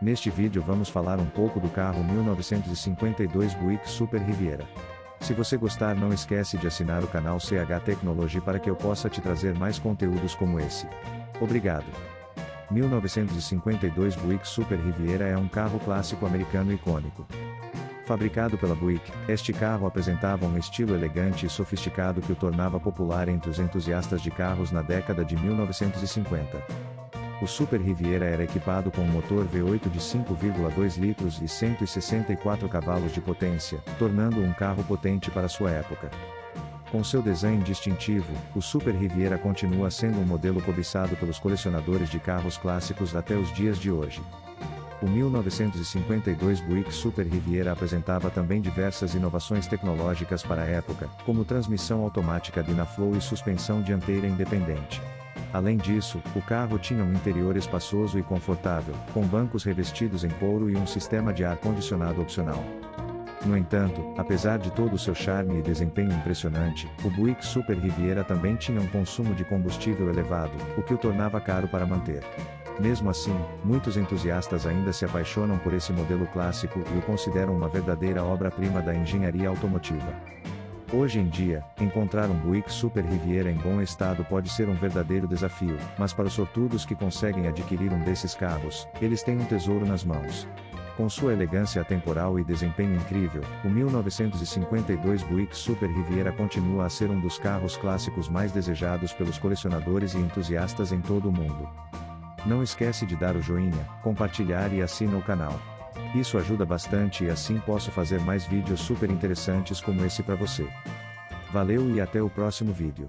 Neste vídeo vamos falar um pouco do carro 1952 Buick Super Riviera. Se você gostar não esquece de assinar o canal CH Technology para que eu possa te trazer mais conteúdos como esse. Obrigado. 1952 Buick Super Riviera é um carro clássico americano icônico. Fabricado pela Buick, este carro apresentava um estilo elegante e sofisticado que o tornava popular entre os entusiastas de carros na década de 1950. O Super Riviera era equipado com um motor V8 de 5,2 litros e 164 cavalos de potência, tornando-o um carro potente para sua época. Com seu design distintivo, o Super Riviera continua sendo um modelo cobiçado pelos colecionadores de carros clássicos até os dias de hoje. O 1952 Buick Super Riviera apresentava também diversas inovações tecnológicas para a época, como transmissão automática Dynaflow e suspensão dianteira independente. Além disso, o carro tinha um interior espaçoso e confortável, com bancos revestidos em couro e um sistema de ar-condicionado opcional. No entanto, apesar de todo o seu charme e desempenho impressionante, o Buick Super Riviera também tinha um consumo de combustível elevado, o que o tornava caro para manter. Mesmo assim, muitos entusiastas ainda se apaixonam por esse modelo clássico e o consideram uma verdadeira obra-prima da engenharia automotiva. Hoje em dia, encontrar um Buick Super Riviera em bom estado pode ser um verdadeiro desafio, mas para os sortudos que conseguem adquirir um desses carros, eles têm um tesouro nas mãos. Com sua elegância atemporal e desempenho incrível, o 1952 Buick Super Riviera continua a ser um dos carros clássicos mais desejados pelos colecionadores e entusiastas em todo o mundo. Não esquece de dar o joinha, compartilhar e assina o canal. Isso ajuda bastante e assim posso fazer mais vídeos super interessantes como esse para você. Valeu e até o próximo vídeo.